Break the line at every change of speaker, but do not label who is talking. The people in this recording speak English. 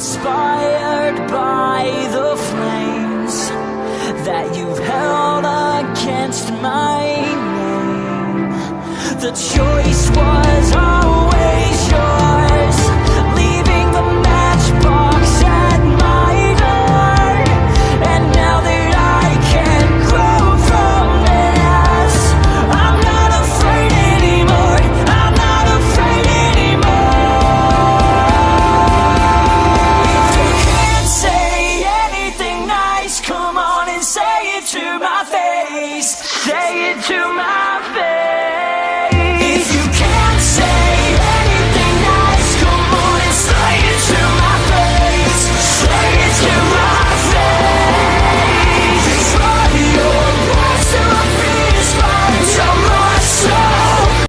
inspired by the flames that you've held against my name. The choice was always say it to my